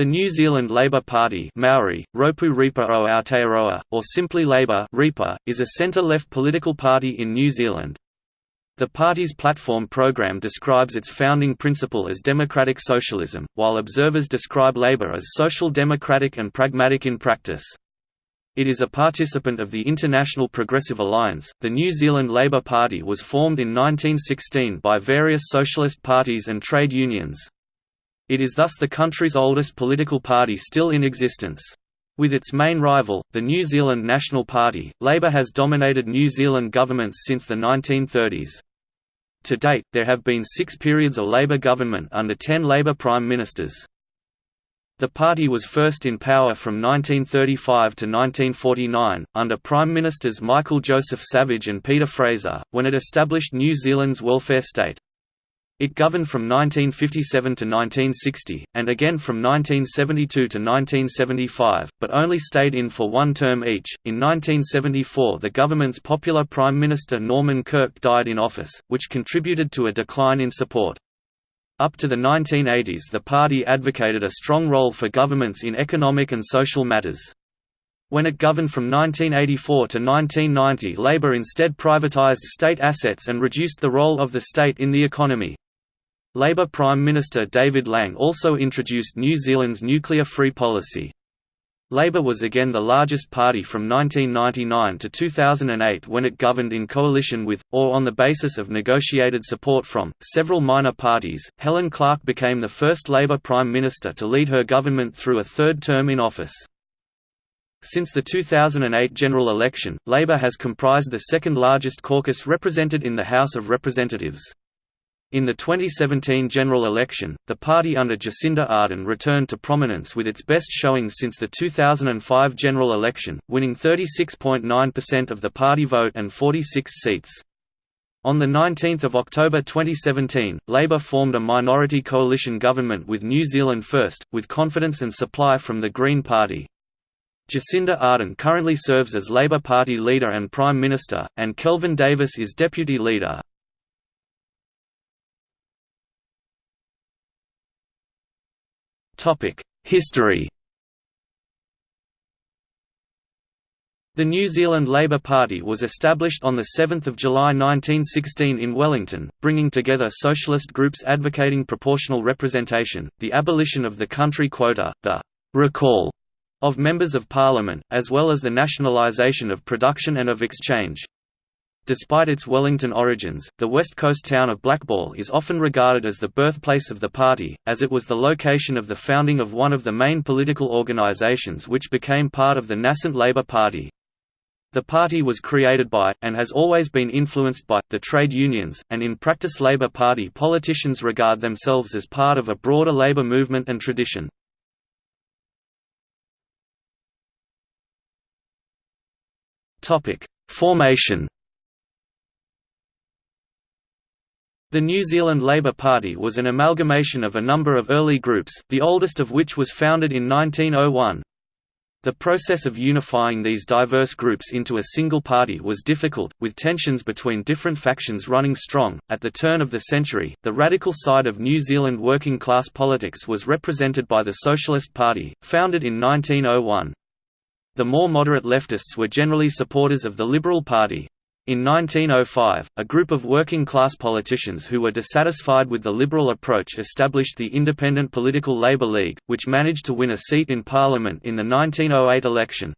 The New Zealand Labour Party Maori, Ropu Reipa o Aotearoa, or simply Labour Reipa, is a centre-left political party in New Zealand. The party's platform program describes its founding principle as democratic socialism, while observers describe Labour as social democratic and pragmatic in practice. It is a participant of the International Progressive Alliance. The New Zealand Labour Party was formed in 1916 by various socialist parties and trade unions. It is thus the country's oldest political party still in existence. With its main rival, the New Zealand National Party, Labour has dominated New Zealand governments since the 1930s. To date, there have been six periods of Labour government under ten Labour Prime Ministers. The party was first in power from 1935 to 1949, under Prime Ministers Michael Joseph Savage and Peter Fraser, when it established New Zealand's welfare state. It governed from 1957 to 1960, and again from 1972 to 1975, but only stayed in for one term each. In 1974, the government's popular Prime Minister Norman Kirk died in office, which contributed to a decline in support. Up to the 1980s, the party advocated a strong role for governments in economic and social matters. When it governed from 1984 to 1990 Labour instead privatised state assets and reduced the role of the state in the economy. Labour Prime Minister David Lange also introduced New Zealand's nuclear-free policy. Labour was again the largest party from 1999 to 2008 when it governed in coalition with, or on the basis of negotiated support from, several minor parties. Helen Clark became the first Labour Prime Minister to lead her government through a third term in office. Since the 2008 general election, Labour has comprised the second largest caucus represented in the House of Representatives. In the 2017 general election, the party under Jacinda Ardern returned to prominence with its best showing since the 2005 general election, winning 36.9% of the party vote and 46 seats. On 19 October 2017, Labour formed a minority coalition government with New Zealand First, with confidence and supply from the Green Party. Jacinda Ardern currently serves as Labour Party leader and Prime Minister, and Kelvin Davis is deputy leader. History The New Zealand Labour Party was established on 7 July 1916 in Wellington, bringing together socialist groups advocating proportional representation, the abolition of the country quota, the «recall» of members of parliament, as well as the nationalisation of production and of exchange. Despite its Wellington origins, the west coast town of Blackball is often regarded as the birthplace of the party, as it was the location of the founding of one of the main political organisations which became part of the nascent Labour Party. The party was created by, and has always been influenced by, the trade unions, and in practice Labour Party politicians regard themselves as part of a broader labour movement and tradition. Formation The New Zealand Labour Party was an amalgamation of a number of early groups, the oldest of which was founded in 1901. The process of unifying these diverse groups into a single party was difficult, with tensions between different factions running strong. At the turn of the century, the radical side of New Zealand working class politics was represented by the Socialist Party, founded in 1901. The more moderate leftists were generally supporters of the Liberal Party. In 1905, a group of working-class politicians who were dissatisfied with the Liberal approach established the Independent Political Labour League, which managed to win a seat in Parliament in the 1908 election.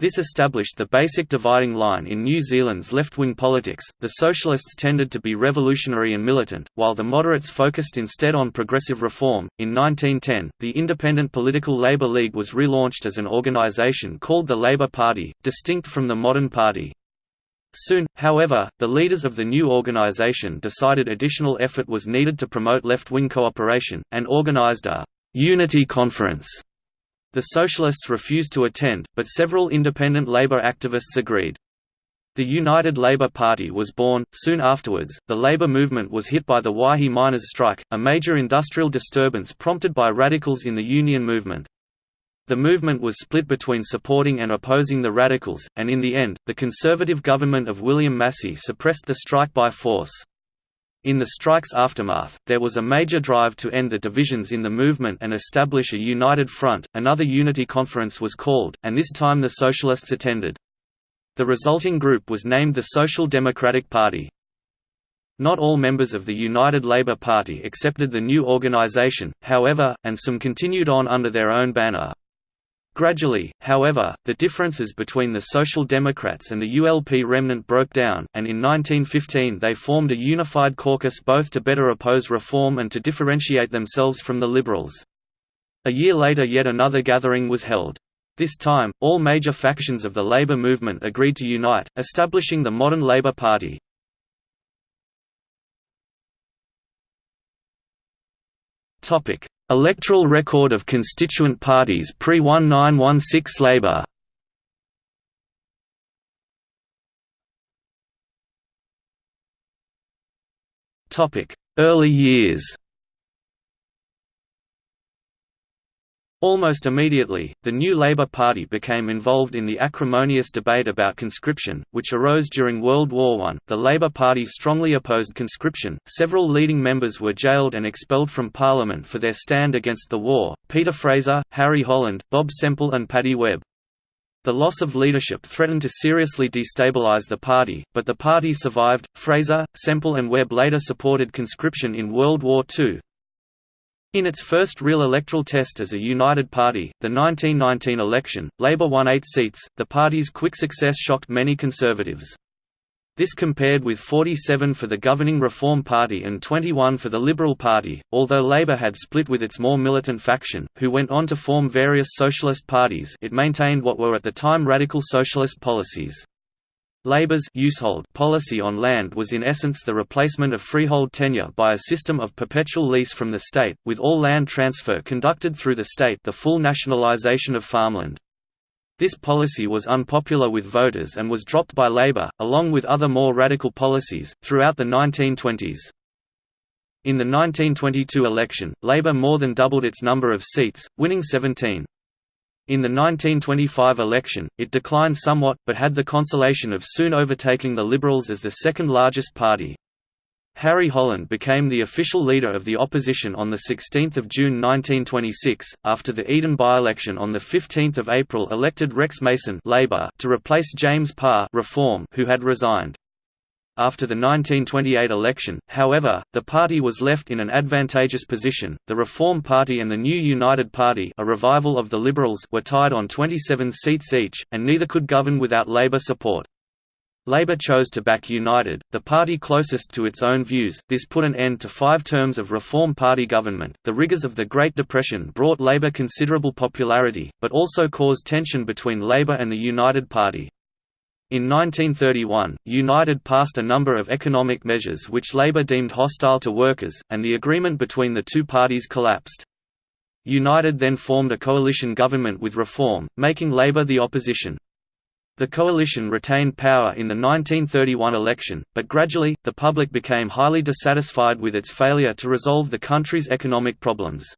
This established the basic dividing line in New Zealand's left-wing politics. The socialists tended to be revolutionary and militant, while the moderates focused instead on progressive reform. In 1910, the Independent Political Labour League was relaunched as an organisation called the Labour Party, distinct from the modern party. Soon, however, the leaders of the new organization decided additional effort was needed to promote left-wing cooperation, and organized a «unity conference». The Socialists refused to attend, but several independent labor activists agreed. The United Labour Party was born. Soon afterwards, the labor movement was hit by the Waihi miners' strike, a major industrial disturbance prompted by radicals in the union movement. The movement was split between supporting and opposing the radicals, and in the end, the conservative government of William Massey suppressed the strike by force. In the strike's aftermath, there was a major drive to end the divisions in the movement and establish a united front. Another unity conference was called, and this time the Socialists attended. The resulting group was named the Social Democratic Party. Not all members of the United Labour Party accepted the new organisation, however, and some continued on under their own banner. Gradually, however, the differences between the Social Democrats and the ULP remnant broke down, and in 1915 they formed a unified caucus both to better oppose reform and to differentiate themselves from the Liberals. A year later yet another gathering was held. This time, all major factions of the Labour movement agreed to unite, establishing the modern Labour Party. Electoral record of constituent parties pre-1916 Labour. Early years Almost immediately, the new Labour Party became involved in the acrimonious debate about conscription, which arose during World War I. The Labour Party strongly opposed conscription. Several leading members were jailed and expelled from Parliament for their stand against the war Peter Fraser, Harry Holland, Bob Semple, and Paddy Webb. The loss of leadership threatened to seriously destabilize the party, but the party survived. Fraser, Semple, and Webb later supported conscription in World War II, in its first real electoral test as a united party, the 1919 election, Labour won eight seats. The party's quick success shocked many conservatives. This compared with 47 for the governing Reform Party and 21 for the Liberal Party, although Labour had split with its more militant faction, who went on to form various socialist parties it maintained what were at the time radical socialist policies. Labour's policy on land was in essence the replacement of freehold tenure by a system of perpetual lease from the state, with all land transfer conducted through the state the full nationalisation of farmland. This policy was unpopular with voters and was dropped by Labour, along with other more radical policies, throughout the 1920s. In the 1922 election, Labour more than doubled its number of seats, winning 17. In the 1925 election, it declined somewhat, but had the consolation of soon overtaking the Liberals as the second largest party. Harry Holland became the official leader of the opposition on 16 June 1926, after the Eden by-election on 15 April elected Rex Mason Labour to replace James Parr Reform who had resigned. After the 1928 election, however, the party was left in an advantageous position. The Reform Party and the new United Party, a revival of the Liberals, were tied on 27 seats each, and neither could govern without Labour support. Labour chose to back United, the party closest to its own views. This put an end to five terms of Reform Party government. The rigours of the Great Depression brought Labour considerable popularity, but also caused tension between Labour and the United Party. In 1931, United passed a number of economic measures which Labour deemed hostile to workers, and the agreement between the two parties collapsed. United then formed a coalition government with Reform, making Labour the opposition. The coalition retained power in the 1931 election, but gradually, the public became highly dissatisfied with its failure to resolve the country's economic problems.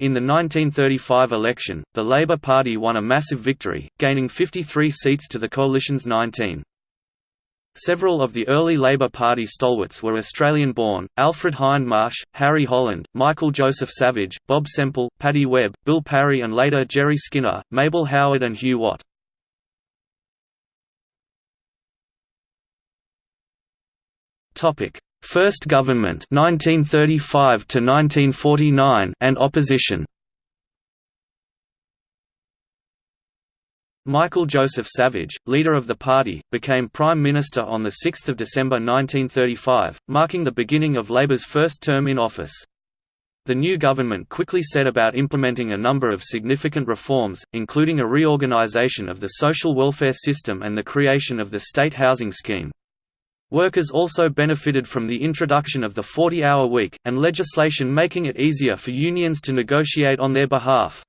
In the 1935 election, the Labour Party won a massive victory, gaining 53 seats to the coalition's 19. Several of the early Labour Party stalwarts were Australian-born, Alfred Hindmarsh, Harry Holland, Michael Joseph Savage, Bob Semple, Paddy Webb, Bill Parry and later Jerry Skinner, Mabel Howard and Hugh Watt. First government 1935 to 1949 and opposition Michael Joseph Savage, leader of the party, became Prime Minister on 6 December 1935, marking the beginning of Labour's first term in office. The new government quickly set about implementing a number of significant reforms, including a reorganisation of the social welfare system and the creation of the state housing scheme. Workers also benefited from the introduction of the 40-hour week, and legislation making it easier for unions to negotiate on their behalf.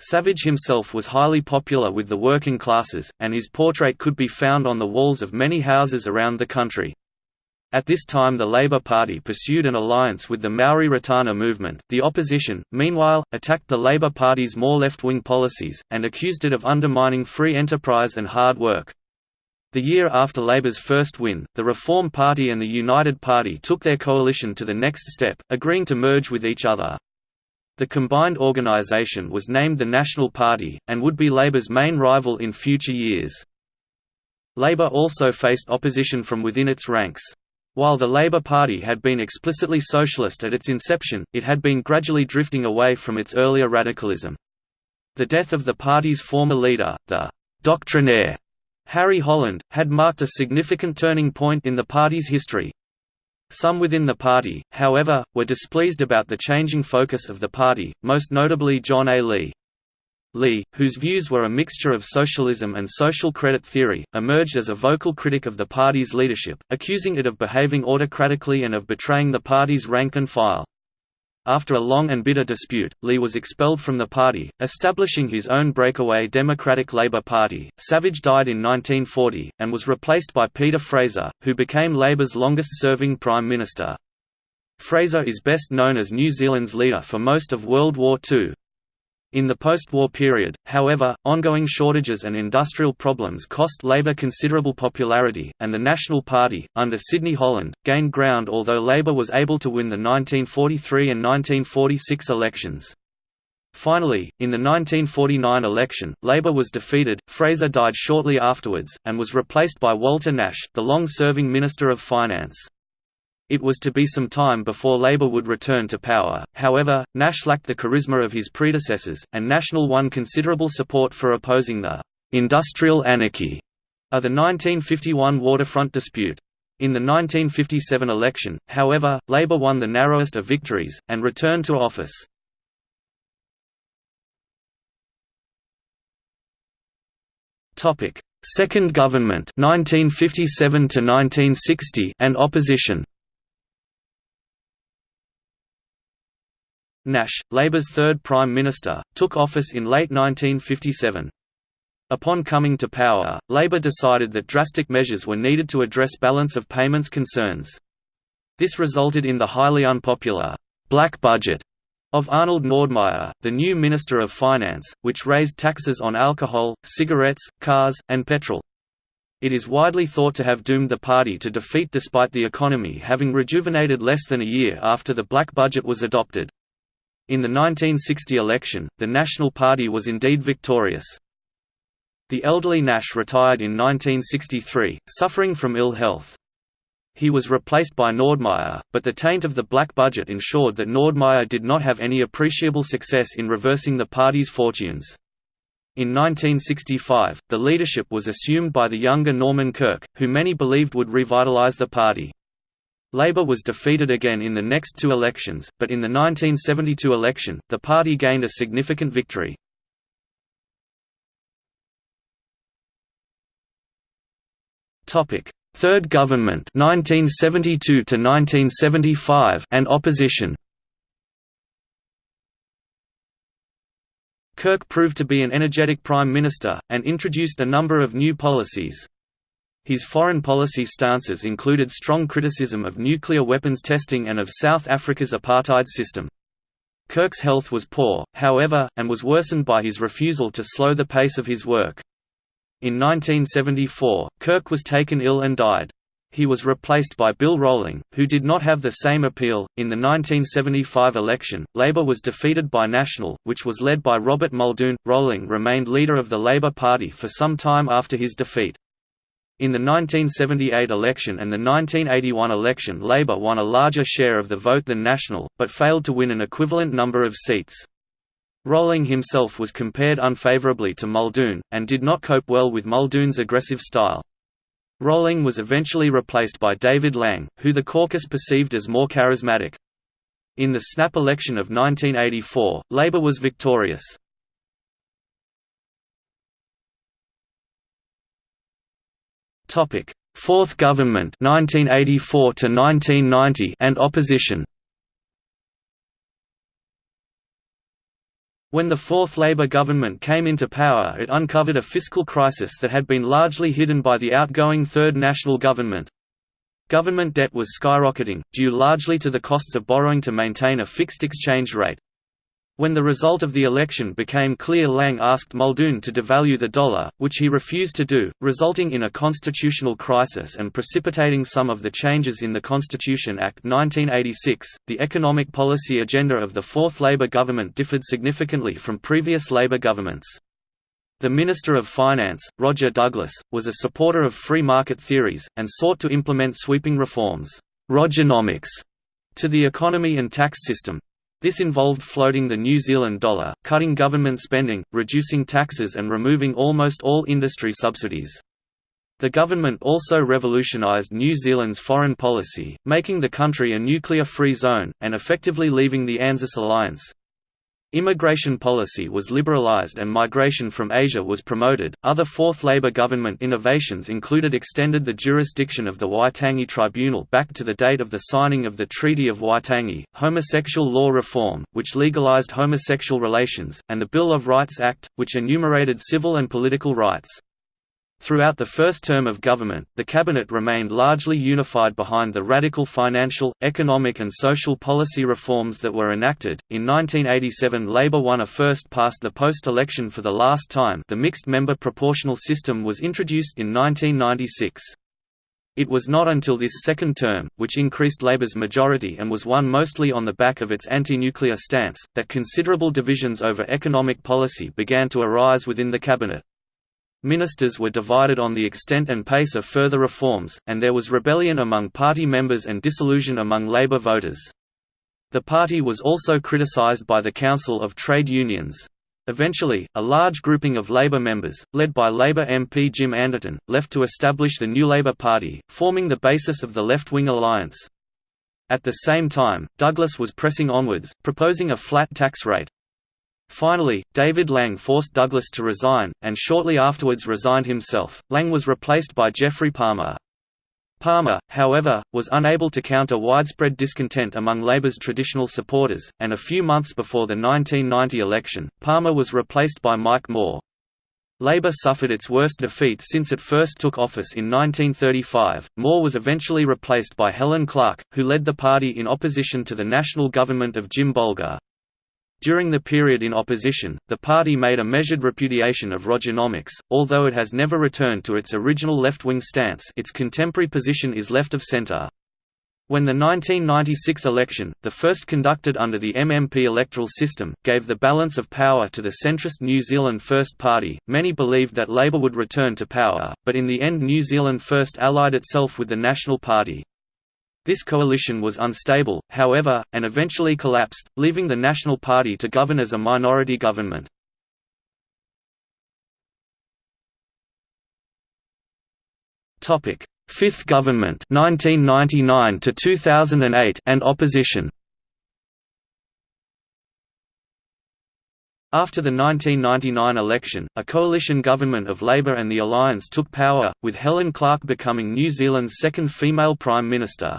Savage himself was highly popular with the working classes, and his portrait could be found on the walls of many houses around the country. At this time the Labour Party pursued an alliance with the Maori Ratana movement. The opposition, meanwhile, attacked the Labour Party's more left-wing policies, and accused it of undermining free enterprise and hard work. The year after Labour's first win, the Reform Party and the United Party took their coalition to the next step, agreeing to merge with each other. The combined organisation was named the National Party, and would be Labour's main rival in future years. Labour also faced opposition from within its ranks. While the Labour Party had been explicitly socialist at its inception, it had been gradually drifting away from its earlier radicalism. The death of the party's former leader, the «doctrinaire» Harry Holland, had marked a significant turning point in the party's history. Some within the party, however, were displeased about the changing focus of the party, most notably John A. Lee. Lee, whose views were a mixture of socialism and social credit theory, emerged as a vocal critic of the party's leadership, accusing it of behaving autocratically and of betraying the party's rank and file. After a long and bitter dispute, Lee was expelled from the party, establishing his own breakaway Democratic Labour Party. Savage died in 1940, and was replaced by Peter Fraser, who became Labour's longest-serving Prime Minister. Fraser is best known as New Zealand's leader for most of World War II. In the post-war period, however, ongoing shortages and industrial problems cost Labour considerable popularity, and the National Party, under Sidney Holland, gained ground although Labour was able to win the 1943 and 1946 elections. Finally, in the 1949 election, Labour was defeated, Fraser died shortly afterwards, and was replaced by Walter Nash, the long-serving Minister of Finance. It was to be some time before Labour would return to power, however, Nash lacked the charisma of his predecessors, and National won considerable support for opposing the «industrial anarchy» of the 1951 waterfront dispute. In the 1957 election, however, Labour won the narrowest of victories, and returned to office. Second government 1957 to 1960 and opposition Nash, Labour's third Prime Minister, took office in late 1957. Upon coming to power, Labour decided that drastic measures were needed to address balance of payments concerns. This resulted in the highly unpopular «black budget» of Arnold Nordmeyer, the new Minister of Finance, which raised taxes on alcohol, cigarettes, cars, and petrol. It is widely thought to have doomed the party to defeat despite the economy having rejuvenated less than a year after the black budget was adopted. In the 1960 election, the National Party was indeed victorious. The elderly Nash retired in 1963, suffering from ill health. He was replaced by Nordmeyer, but the taint of the black budget ensured that Nordmeyer did not have any appreciable success in reversing the party's fortunes. In 1965, the leadership was assumed by the younger Norman Kirk, who many believed would revitalize the party. Labour was defeated again in the next two elections, but in the 1972 election, the party gained a significant victory. Third government 1972 to 1975 and opposition Kirk proved to be an energetic prime minister, and introduced a number of new policies. His foreign policy stances included strong criticism of nuclear weapons testing and of South Africa's apartheid system. Kirk's health was poor, however, and was worsened by his refusal to slow the pace of his work. In 1974, Kirk was taken ill and died. He was replaced by Bill Rowling, who did not have the same appeal. In the 1975 election, Labour was defeated by National, which was led by Robert Muldoon. Rowling remained leader of the Labour Party for some time after his defeat. In the 1978 election and the 1981 election Labour won a larger share of the vote than National, but failed to win an equivalent number of seats. Rowling himself was compared unfavourably to Muldoon, and did not cope well with Muldoon's aggressive style. Rowling was eventually replaced by David Lange, who the caucus perceived as more charismatic. In the snap election of 1984, Labour was victorious. Topic: Fourth Government 1984 to 1990 and opposition. When the Fourth Labour government came into power it uncovered a fiscal crisis that had been largely hidden by the outgoing Third National Government. Government debt was skyrocketing, due largely to the costs of borrowing to maintain a fixed exchange rate. When the result of the election became clear Lange asked Muldoon to devalue the dollar, which he refused to do, resulting in a constitutional crisis and precipitating some of the changes in the Constitution Act 1986. The economic policy agenda of the Fourth Labour government differed significantly from previous Labour governments. The Minister of Finance, Roger Douglas, was a supporter of free market theories, and sought to implement sweeping reforms Rogernomics, to the economy and tax system, this involved floating the New Zealand dollar, cutting government spending, reducing taxes and removing almost all industry subsidies. The government also revolutionised New Zealand's foreign policy, making the country a nuclear-free zone, and effectively leaving the ANZUS alliance. Immigration policy was liberalized and migration from Asia was promoted. Other Fourth Labour government innovations included extended the jurisdiction of the Waitangi Tribunal back to the date of the signing of the Treaty of Waitangi, homosexual law reform, which legalized homosexual relations, and the Bill of Rights Act, which enumerated civil and political rights. Throughout the first term of government, the cabinet remained largely unified behind the radical financial, economic and social policy reforms that were enacted. In 1987, Labour won a first past the post-election for the last time. The mixed-member proportional system was introduced in 1996. It was not until this second term, which increased Labour's majority and was won mostly on the back of its anti-nuclear stance, that considerable divisions over economic policy began to arise within the cabinet. Ministers were divided on the extent and pace of further reforms, and there was rebellion among party members and disillusion among Labour voters. The party was also criticised by the Council of Trade Unions. Eventually, a large grouping of Labour members, led by Labour MP Jim Anderton, left to establish the New Labour Party, forming the basis of the left-wing alliance. At the same time, Douglas was pressing onwards, proposing a flat tax rate, Finally, David Lange forced Douglas to resign, and shortly afterwards resigned himself. Lange was replaced by Geoffrey Palmer. Palmer, however, was unable to counter widespread discontent among Labour's traditional supporters, and a few months before the 1990 election, Palmer was replaced by Mike Moore. Labour suffered its worst defeat since it first took office in 1935. Moore was eventually replaced by Helen Clark, who led the party in opposition to the national government of Jim Bolger. During the period in opposition, the party made a measured repudiation of Rogernomics, although it has never returned to its original left-wing stance its contemporary position is left of centre. When the 1996 election, the first conducted under the MMP electoral system, gave the balance of power to the centrist New Zealand First Party, many believed that Labour would return to power, but in the end New Zealand First allied itself with the National Party. This coalition was unstable, however, and eventually collapsed, leaving the National Party to govern as a minority government. Fifth government 1999 to 2008 and opposition After the 1999 election, a coalition government of Labour and the Alliance took power, with Helen Clark becoming New Zealand's second female Prime Minister.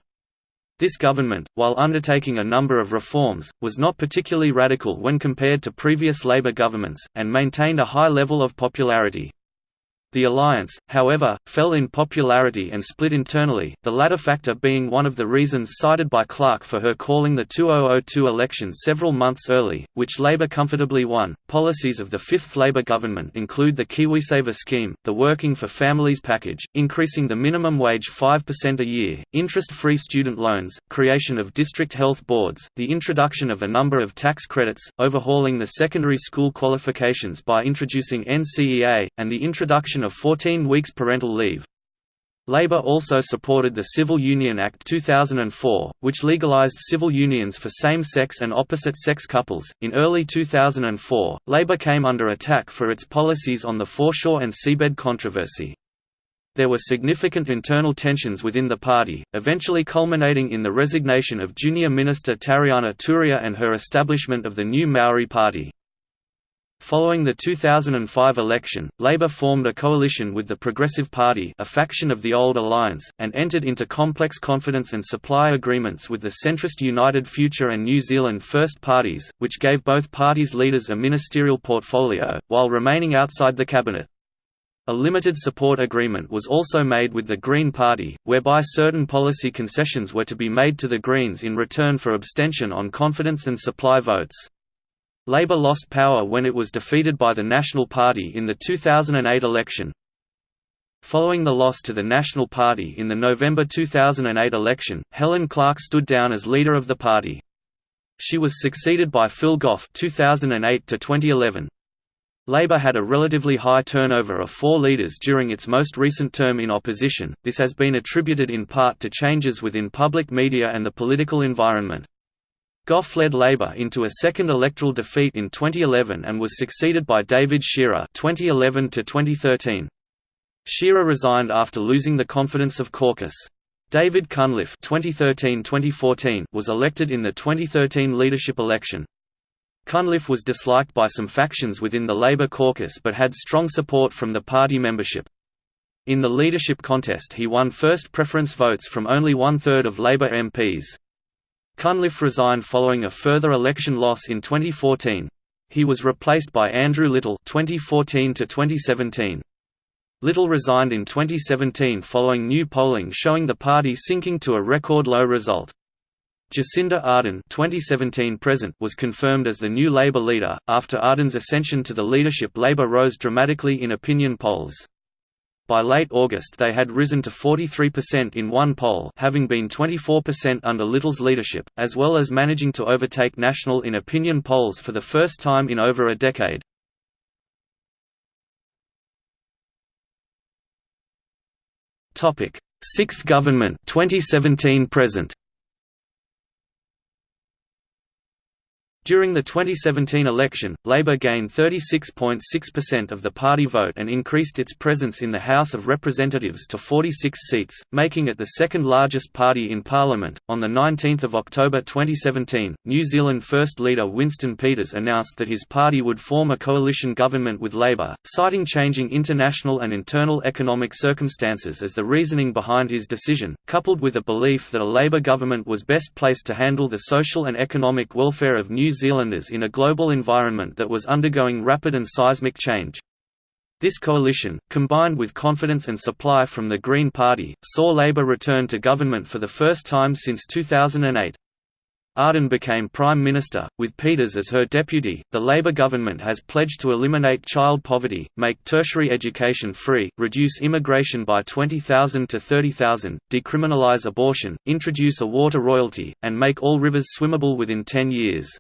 This government, while undertaking a number of reforms, was not particularly radical when compared to previous Labour governments, and maintained a high level of popularity. The alliance, however, fell in popularity and split internally, the latter factor being one of the reasons cited by Clark for her calling the 2002 election several months early, which Labour comfortably won. Policies of the fifth Labour government include the KiwiSaver scheme, the Working for Families package, increasing the minimum wage 5% a year, interest-free student loans, creation of district health boards, the introduction of a number of tax credits, overhauling the secondary school qualifications by introducing NCEA, and the introduction of 14 weeks parental leave. Labour also supported the Civil Union Act 2004, which legalised civil unions for same-sex and opposite-sex couples. In early 2004, Labour came under attack for its policies on the foreshore and seabed controversy. There were significant internal tensions within the party, eventually culminating in the resignation of junior minister Tariana Turia and her establishment of the new Maori Party. Following the 2005 election, Labour formed a coalition with the Progressive Party a faction of the old alliance, and entered into complex confidence and supply agreements with the centrist United Future and New Zealand First parties, which gave both parties' leaders a ministerial portfolio, while remaining outside the cabinet. A limited support agreement was also made with the Green Party, whereby certain policy concessions were to be made to the Greens in return for abstention on confidence and supply votes. Labour lost power when it was defeated by the National Party in the 2008 election. Following the loss to the National Party in the November 2008 election, Helen Clark stood down as leader of the party. She was succeeded by Phil Goff 2008 2011. Labour had a relatively high turnover of four leaders during its most recent term in opposition, this has been attributed in part to changes within public media and the political environment. Goff led Labour into a second electoral defeat in 2011 and was succeeded by David Shearer 2011 -2013. Shearer resigned after losing the confidence of caucus. David Cunliffe 2013-2014 was elected in the 2013 leadership election. Cunliffe was disliked by some factions within the Labour caucus but had strong support from the party membership. In the leadership contest he won first preference votes from only one-third of Labour MPs. Cunliffe resigned following a further election loss in 2014. He was replaced by Andrew Little 2014 -2017. Little resigned in 2017 following new polling showing the party sinking to a record low result. Jacinda Ardern 2017 present was confirmed as the new Labour leader. After Ardern's ascension to the leadership, Labour rose dramatically in opinion polls. By late August they had risen to 43% in one poll having been 24% under Little's leadership, as well as managing to overtake National in opinion polls for the first time in over a decade. Sixth government 2017 present. During the 2017 election, Labour gained 36.6% of the party vote and increased its presence in the House of Representatives to 46 seats, making it the second largest party in Parliament. On the 19th of October 2017, New Zealand First Leader Winston Peters announced that his party would form a coalition government with Labour, citing changing international and internal economic circumstances as the reasoning behind his decision, coupled with a belief that a Labour government was best placed to handle the social and economic welfare of New Zealanders in a global environment that was undergoing rapid and seismic change. This coalition, combined with confidence and supply from the Green Party, saw Labour return to government for the first time since 2008. Ardern became Prime Minister, with Peters as her deputy. The Labour government has pledged to eliminate child poverty, make tertiary education free, reduce immigration by 20,000 to 30,000, decriminalise abortion, introduce a water royalty, and make all rivers swimmable within 10 years.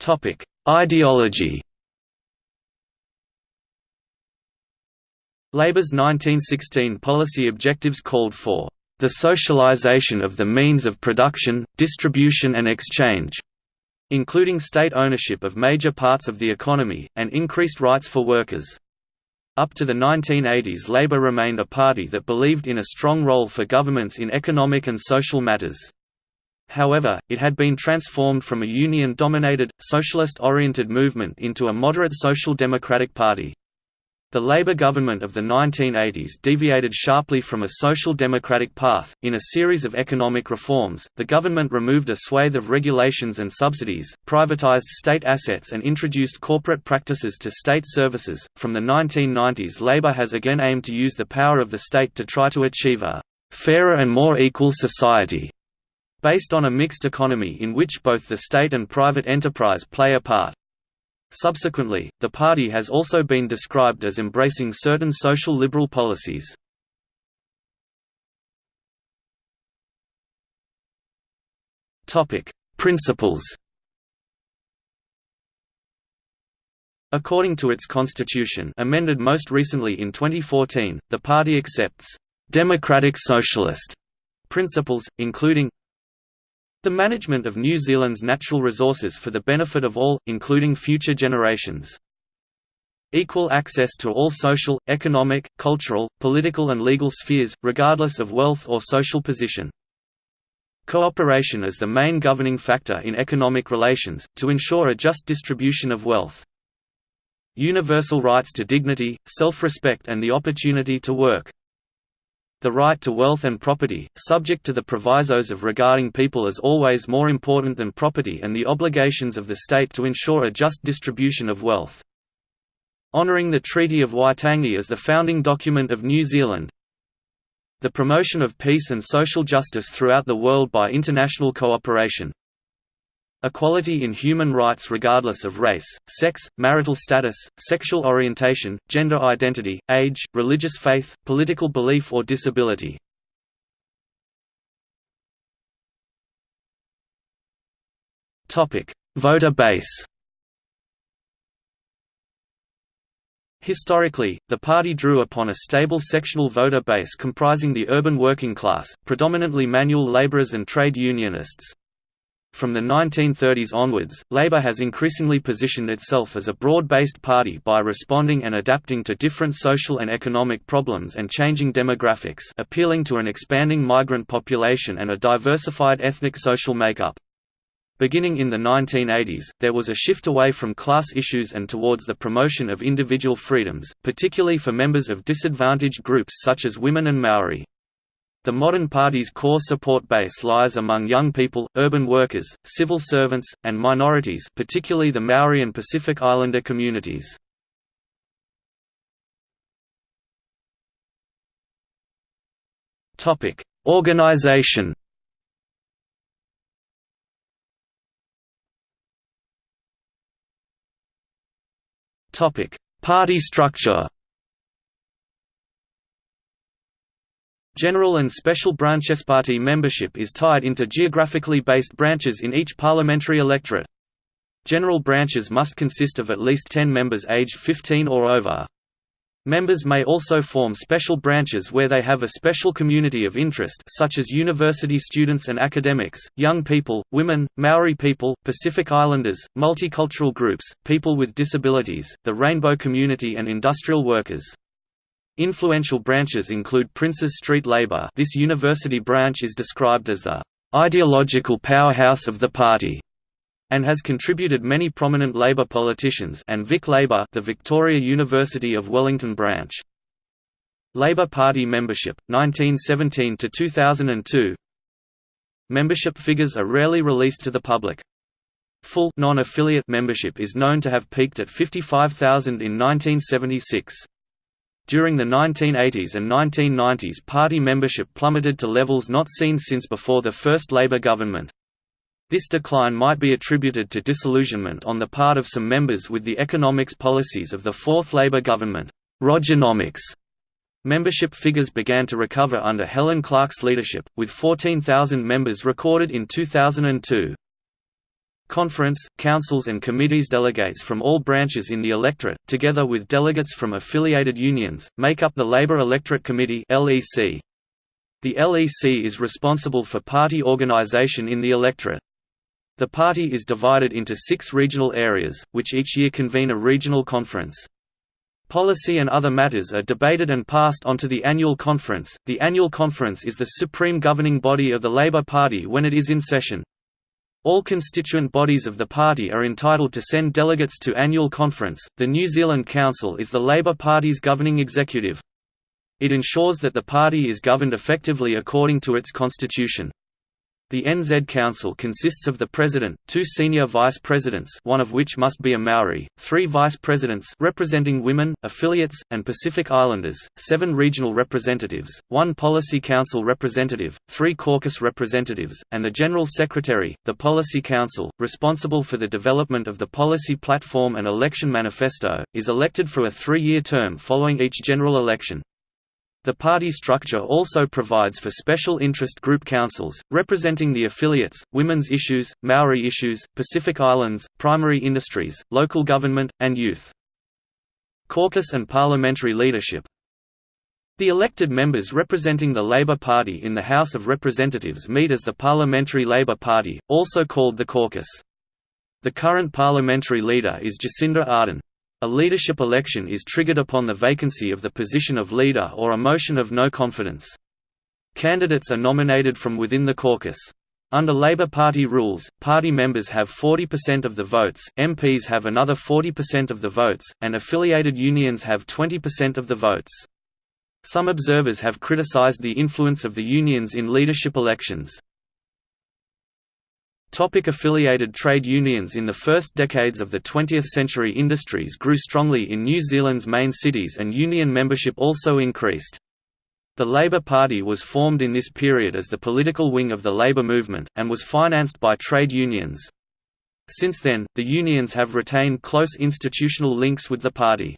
Topic: Ideology. Labour's 1916 policy objectives called for the socialization of the means of production, distribution and exchange, including state ownership of major parts of the economy, and increased rights for workers. Up to the 1980s Labour remained a party that believed in a strong role for governments in economic and social matters. However, it had been transformed from a union-dominated, socialist-oriented movement into a moderate social democratic party. The Labour government of the 1980s deviated sharply from a social democratic path. In a series of economic reforms, the government removed a swathe of regulations and subsidies, privatised state assets, and introduced corporate practices to state services. From the 1990s, Labour has again aimed to use the power of the state to try to achieve a fairer and more equal society based on a mixed economy in which both the state and private enterprise play a part. Subsequently, the party has also been described as embracing certain social liberal policies. Principles According to its constitution amended most recently in 2014, the party accepts «democratic socialist» principles, including the management of New Zealand's natural resources for the benefit of all, including future generations. Equal access to all social, economic, cultural, political and legal spheres, regardless of wealth or social position. Cooperation as the main governing factor in economic relations, to ensure a just distribution of wealth. Universal rights to dignity, self-respect and the opportunity to work the right to wealth and property, subject to the provisos of regarding people as always more important than property and the obligations of the state to ensure a just distribution of wealth. Honouring the Treaty of Waitangi as the founding document of New Zealand The promotion of peace and social justice throughout the world by international cooperation. Equality in human rights regardless of race, sex, marital status, sexual orientation, gender identity, age, religious faith, political belief or disability. Voter base Historically, the party drew upon a stable sectional voter base comprising the urban working class, predominantly manual laborers and trade unionists. From the 1930s onwards, Labour has increasingly positioned itself as a broad-based party by responding and adapting to different social and economic problems and changing demographics appealing to an expanding migrant population and a diversified ethnic social makeup. Beginning in the 1980s, there was a shift away from class issues and towards the promotion of individual freedoms, particularly for members of disadvantaged groups such as women and Maori. The modern party's core support base lies among young people, urban workers, civil servants, and minorities particularly the Maori and Pacific Islander communities. Organization Party structure General and Special Branches Party membership is tied into geographically based branches in each parliamentary electorate. General branches must consist of at least 10 members aged 15 or over. Members may also form special branches where they have a special community of interest such as university students and academics, young people, women, Maori people, Pacific Islanders, multicultural groups, people with disabilities, the rainbow community and industrial workers. Influential branches include Princes Street Labour this university branch is described as the "...ideological powerhouse of the party", and has contributed many prominent Labour politicians and Vic Labour the Victoria University of Wellington branch. Labour Party membership, 1917–2002 Membership figures are rarely released to the public. Full non-affiliate membership is known to have peaked at 55,000 in 1976. During the 1980s and 1990s party membership plummeted to levels not seen since before the first Labour government. This decline might be attributed to disillusionment on the part of some members with the economics policies of the fourth Labour government. Rogernomics Membership figures began to recover under Helen Clark's leadership, with 14,000 members recorded in 2002. Conference, councils and committees delegates from all branches in the electorate, together with delegates from affiliated unions, make up the Labour Electorate Committee The LEC is responsible for party organisation in the electorate. The party is divided into six regional areas, which each year convene a regional conference. Policy and other matters are debated and passed on to the annual conference. The annual conference is the supreme governing body of the Labour Party when it is in session. All constituent bodies of the party are entitled to send delegates to annual conference. The New Zealand Council is the Labour Party's governing executive. It ensures that the party is governed effectively according to its constitution. The NZ Council consists of the President, two senior Vice Presidents one of which must be a Maori, three Vice Presidents representing women, affiliates, and Pacific Islanders, seven regional representatives, one Policy Council representative, three caucus representatives, and the General Secretary, the Policy Council, responsible for the development of the policy platform and election manifesto, is elected for a three-year term following each general election. The party structure also provides for special interest group councils, representing the affiliates, women's issues, Maori issues, Pacific Islands, primary industries, local government, and youth. Caucus and parliamentary leadership The elected members representing the Labour Party in the House of Representatives meet as the Parliamentary Labour Party, also called the caucus. The current parliamentary leader is Jacinda Ardern. A leadership election is triggered upon the vacancy of the position of leader or a motion of no confidence. Candidates are nominated from within the caucus. Under Labour Party rules, party members have 40% of the votes, MPs have another 40% of the votes, and affiliated unions have 20% of the votes. Some observers have criticised the influence of the unions in leadership elections. Topic affiliated trade unions In the first decades of the 20th century industries grew strongly in New Zealand's main cities and union membership also increased. The Labour Party was formed in this period as the political wing of the labour movement, and was financed by trade unions. Since then, the unions have retained close institutional links with the party.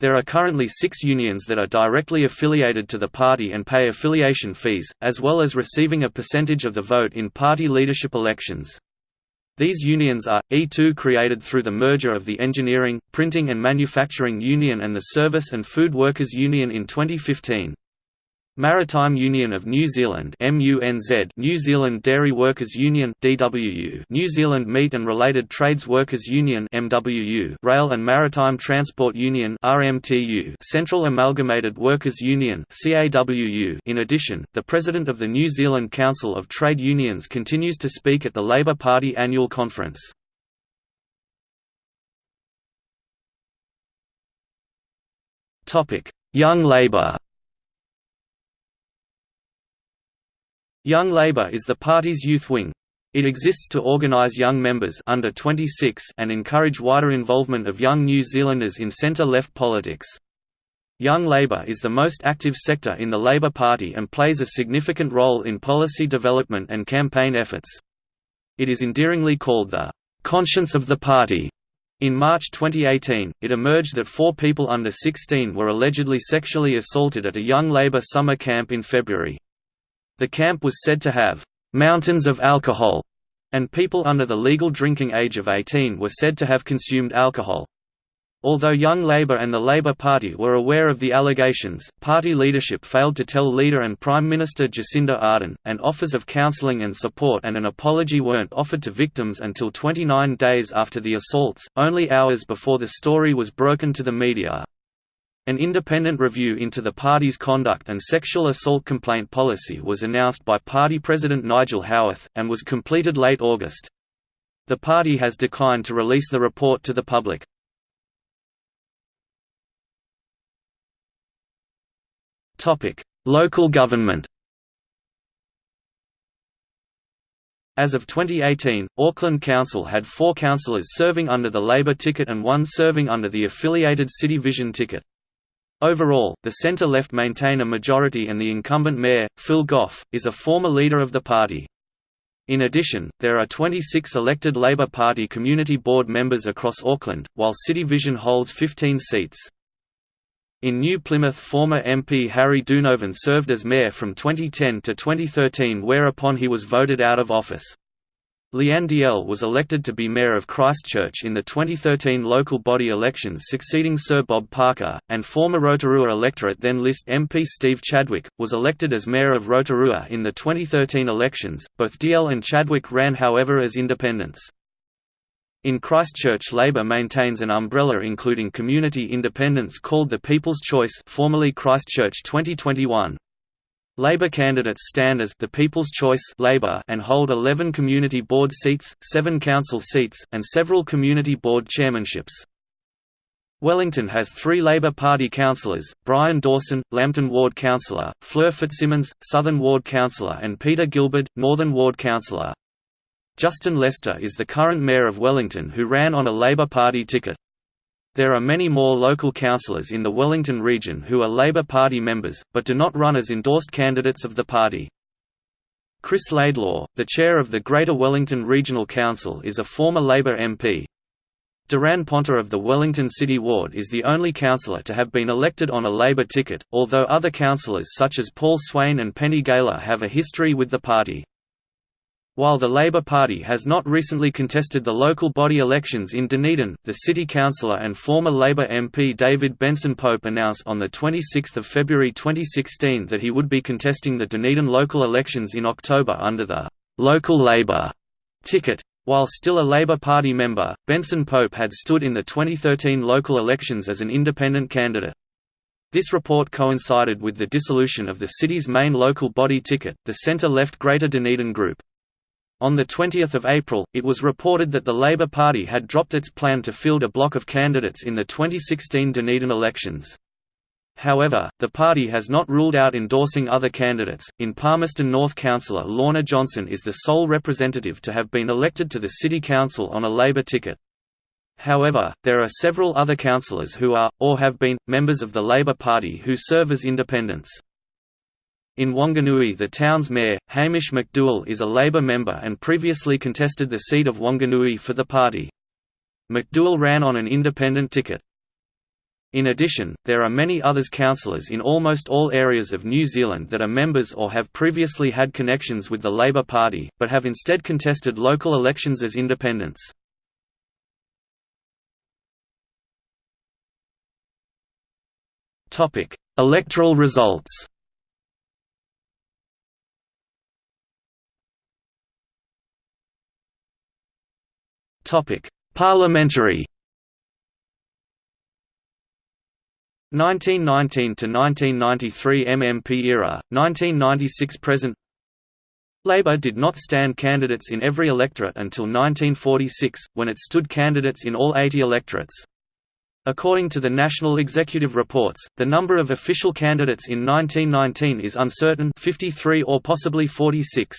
There are currently six unions that are directly affiliated to the party and pay affiliation fees, as well as receiving a percentage of the vote in party leadership elections. These unions are, E2 created through the merger of the Engineering, Printing and Manufacturing Union and the Service and Food Workers Union in 2015. Maritime Union of New Zealand New Zealand Dairy Workers Union New Zealand Meat and Related Trades Workers Union Rail and Maritime Transport Union Central Amalgamated Workers Union In addition, the President of the New Zealand Council of Trade Unions continues to speak at the Labour Party annual conference. Young Labour Young Labour is the party's youth wing. It exists to organise young members under 26 and encourage wider involvement of young New Zealanders in centre-left politics. Young Labour is the most active sector in the Labour Party and plays a significant role in policy development and campaign efforts. It is endearingly called the «conscience of the party». In March 2018, it emerged that four people under 16 were allegedly sexually assaulted at a Young Labour summer camp in February. The camp was said to have «mountains of alcohol», and people under the legal drinking age of 18 were said to have consumed alcohol. Although Young Labour and the Labour Party were aware of the allegations, party leadership failed to tell leader and Prime Minister Jacinda Ardern, and offers of counselling and support and an apology weren't offered to victims until 29 days after the assaults, only hours before the story was broken to the media. An independent review into the party's conduct and sexual assault complaint policy was announced by party president Nigel Haworth, and was completed late August. The party has declined to release the report to the public. Local government As of 2018, Auckland Council had four councillors serving under the Labour ticket and one serving under the affiliated City Vision ticket. Overall, the centre-left maintain a majority and the incumbent mayor, Phil Goff, is a former leader of the party. In addition, there are 26 elected Labour Party Community Board members across Auckland, while City Vision holds 15 seats. In New Plymouth former MP Harry Duynhoven served as mayor from 2010 to 2013 whereupon he was voted out of office. Lianne Dalziel was elected to be Mayor of Christchurch in the 2013 local body elections succeeding Sir Bob Parker, and former Rotorua electorate then list MP Steve Chadwick, was elected as Mayor of Rotorua in the 2013 elections. Both Dalziel and Chadwick ran however as independents. In Christchurch Labour maintains an umbrella including community independents called the People's Choice formerly Christchurch 2021, Labour candidates stand as the People's Choice Labour and hold 11 community board seats, 7 council seats, and several community board chairmanships. Wellington has three Labour Party councillors, Brian Dawson, Lambton Ward councillor, Fleur Fitzsimons, Southern Ward councillor and Peter Gilbert, Northern Ward councillor. Justin Lester is the current mayor of Wellington who ran on a Labour Party ticket. There are many more local councillors in the Wellington region who are Labour Party members, but do not run as endorsed candidates of the party. Chris Laidlaw, the chair of the Greater Wellington Regional Council is a former Labour MP. Daran Ponter of the Wellington City Ward is the only councillor to have been elected on a Labour ticket, although other councillors such as Paul Swain and Penny Gaylor have a history with the party. While the Labour Party has not recently contested the local body elections in Dunedin, the city councillor and former Labour MP David Benson Pope announced on 26 February 2016 that he would be contesting the Dunedin local elections in October under the «local Labour» ticket. While still a Labour Party member, Benson Pope had stood in the 2013 local elections as an independent candidate. This report coincided with the dissolution of the city's main local body ticket, the centre-left Greater Dunedin Group. On 20 April, it was reported that the Labour Party had dropped its plan to field a block of candidates in the 2016 Dunedin elections. However, the party has not ruled out endorsing other candidates. In Palmerston North Councillor Lorna Johnson is the sole representative to have been elected to the City Council on a Labour ticket. However, there are several other councillors who are, or have been, members of the Labour Party who serve as independents. In Wanganui the town's mayor, Hamish McDouall is a Labour member and previously contested the seat of Wanganui for the party. McDouall ran on an independent ticket. In addition, there are many others councillors in almost all areas of New Zealand that are members or have previously had connections with the Labour Party, but have instead contested local elections as independents. Electoral results Topic: Parliamentary. 1919 to 1993 MMP era 1996 present. Labour did not stand candidates in every electorate until 1946 when it stood candidates in all 80 electorates. According to the National Executive Reports, the number of official candidates in 1919 is uncertain 53 or possibly 46.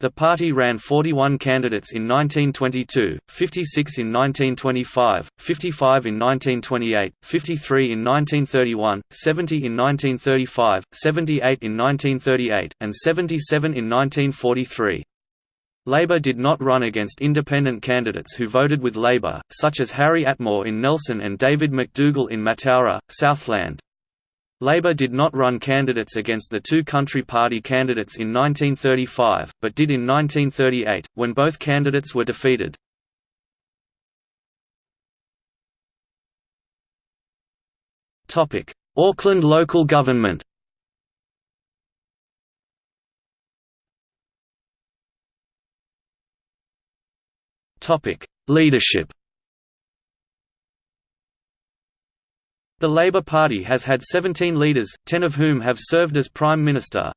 The party ran 41 candidates in 1922, 56 in 1925, 55 in 1928, 53 in 1931, 70 in 1935, 78 in 1938, and 77 in 1943. Labour did not run against independent candidates who voted with Labour, such as Harry Atmore in Nelson and David McDougall in Mataura, Southland. Labour did not run candidates against the two Country Party candidates in 1935, but did in 1938, when both candidates were defeated. Auckland local government Leadership The Labour Party has had 17 leaders, 10 of whom have served as Prime Minister.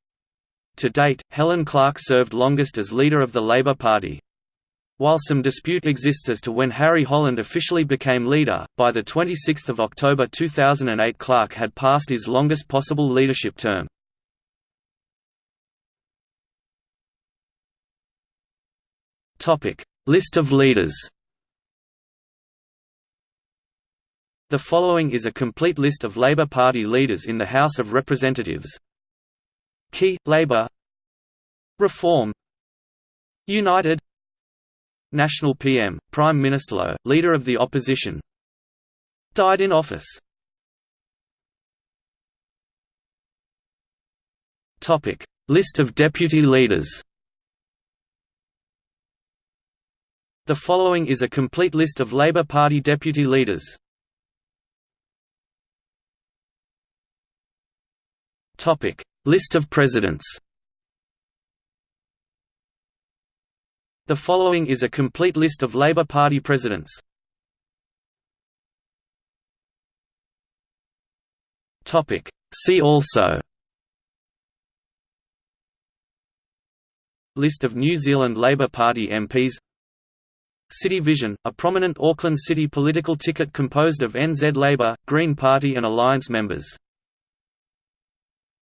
To date, Helen Clark served longest as leader of the Labour Party. While some dispute exists as to when Harry Holland officially became leader, by 26 October 2008 Clark had passed his longest possible leadership term. List of leaders The following is a complete list of Labour Party leaders in the House of Representatives. Key, Labour. Reform. United. National PM, Prime Minister, Leader of the Opposition. Died in office. List of deputy leaders. The following is a complete list of Labour Party deputy leaders Topic: List of presidents. The following is a complete list of Labour Party presidents. Topic: See also. List of New Zealand Labour Party MPs City Vision, a prominent Auckland City political ticket composed of NZ Labour, Green Party and Alliance members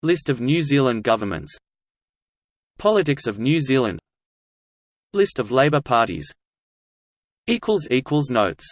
List of New Zealand governments. Politics of New Zealand. List of Labour parties. Notes